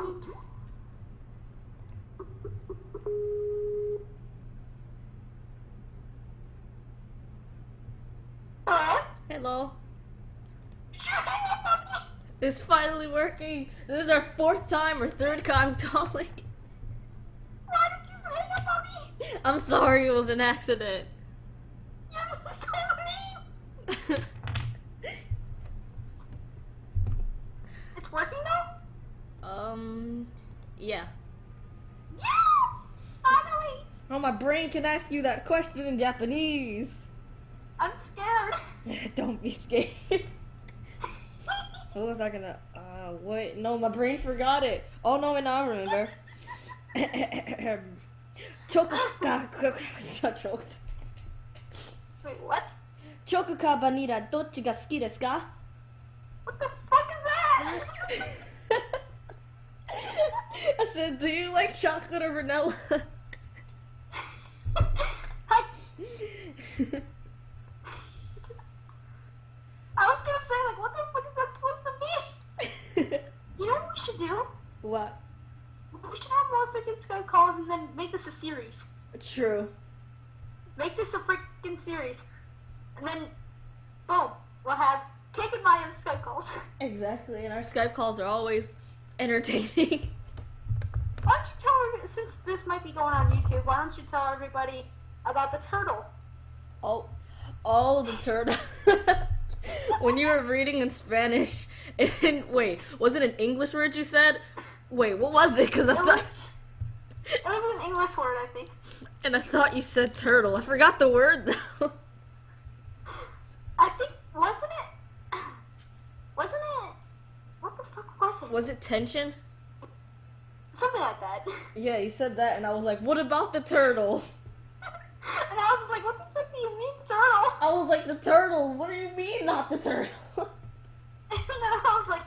Hello? Hello. it's finally working. This is our fourth time or third time calling. Why did you hang up on me? I'm sorry, it was an accident. Yeah. Yes! Finally! Oh, my brain can ask you that question in Japanese. I'm scared. Don't be scared. what was I gonna? Uh, wait, no, my brain forgot it. Oh no, and I remember. Chokuka, choked. Wait, what? Chokuka banira, dochi ga suki desu ka? What the fuck is that? Do you like chocolate or vanilla? I was gonna say, like, what the fuck is that supposed to be? You know what we should do? what? We should have more freaking Skype calls and then make this a series. True. Make this a freaking series. And then, boom, we'll have Cake and Maya's Skype calls. Exactly, and our Skype calls are always entertaining. Why don't you tell since this might be going on YouTube, why don't you tell everybody about the turtle? Oh, oh, the turtle. when you were reading in Spanish, and wait, was it an English word you said? Wait, what was it? Because I It thought, was, it was an English word, I think. and I thought you said turtle. I forgot the word though. I think, wasn't it? Wasn't it? What the fuck was it? Was it tension? Something like that. Yeah, you said that, and I was like, what about the turtle? and I was like, what the fuck do you mean, turtle? I was like, the turtle. What do you mean, not the turtle? And then I was like,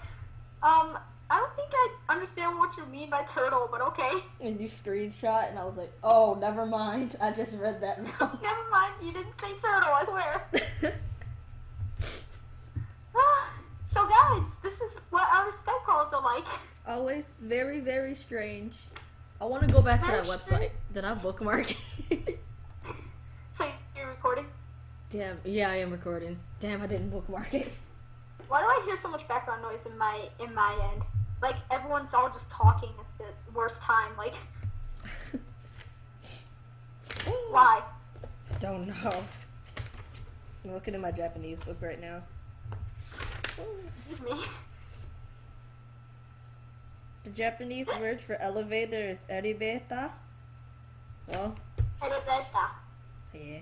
um, I don't think I understand what you mean by turtle, but okay. and you screenshot, and I was like, oh, never mind. I just read that wrong. Never mind, you didn't say turtle, I swear. so guys, this is what our Are like. Oh, Always very, very strange. I want to go back to that website. Did I bookmark it? So you're recording? Damn, yeah, I am recording. Damn, I didn't bookmark it. Why do I hear so much background noise in my in my end? Like everyone's all just talking at the worst time. Like why? Don't know. I'm looking at my Japanese book right now. Me. The Japanese word for elevator is elevator. Well, Elevator. yeah.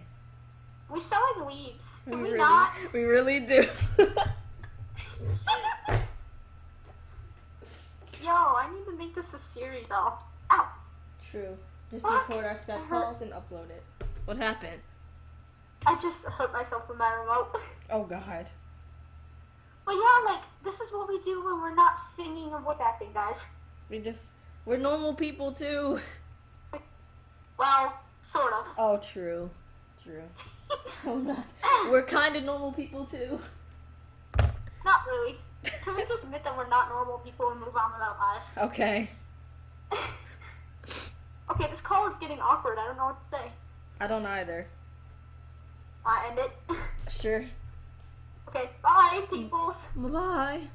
We sound like weebs. Can we, really, not? we really do. Yo, I need to make this a series though. Ow. True. Just record our step calls and upload it. What happened? I just hurt myself with my remote. Oh God. But yeah, like this is what we do when we're not singing or voice acting, guys. We just we're normal people too. Well, sort of. Oh, true. True. Oh, not. We're kind of normal people too. Not really. Can we just admit that we're not normal people and move on with our lives? Okay. okay, this call is getting awkward. I don't know what to say. I don't either. I end it. Sure. Okay, bye, peoples. Bye-bye.